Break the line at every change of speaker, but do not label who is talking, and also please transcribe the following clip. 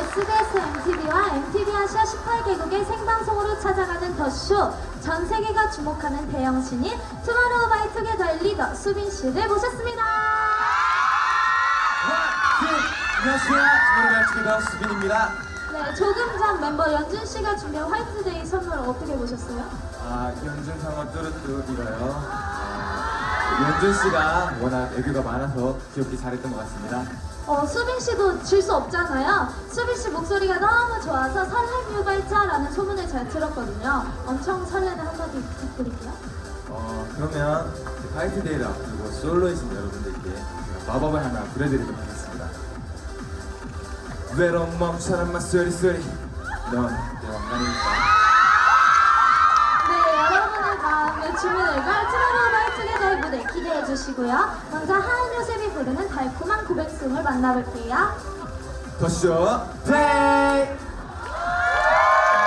네, SBS MTV와 MTV 아시아 18개국의 생방송으로 찾아가는 더쇼 전 세계가 주목하는 대형 신인 투마로우 바이 투게더 리더 수빈 씨를 모셨습니다.
안녕하세요. 투마로우 바이 투게더 수빈입니다.
네 조금 전 멤버 연준 씨가 준비한 화이트데이 선물 어떻게 보셨어요?
아 연준 상어 뚜루뚜루 빌어요. 아, 연준 씨가 워낙 애교가 많아서 귀엽게 잘했던 것 같습니다.
어, 수빈 씨도 질 수 없잖아요. 수빈 씨 목소리가 너무 좋아서 설렘 유발자라는 소문을 잘 들었거든요. 엄청 설레는 한마디 부탁드릴게요.
어, 그러면 화이트데이를 앞두고 솔로이신 여러분들께 마법을 하나 부려드리도록 하겠습니다. 외로움 멈춰라 마법 소리 소리 넌 내 왕관이니까
네, 여러분의 마음의 주문을 걸 투마로우바이투게더의 무대 기대해 주시고요. 먼저 하은 요셉이 부르는 달콤한 고백송을 만나볼게요.
더쇼 플레이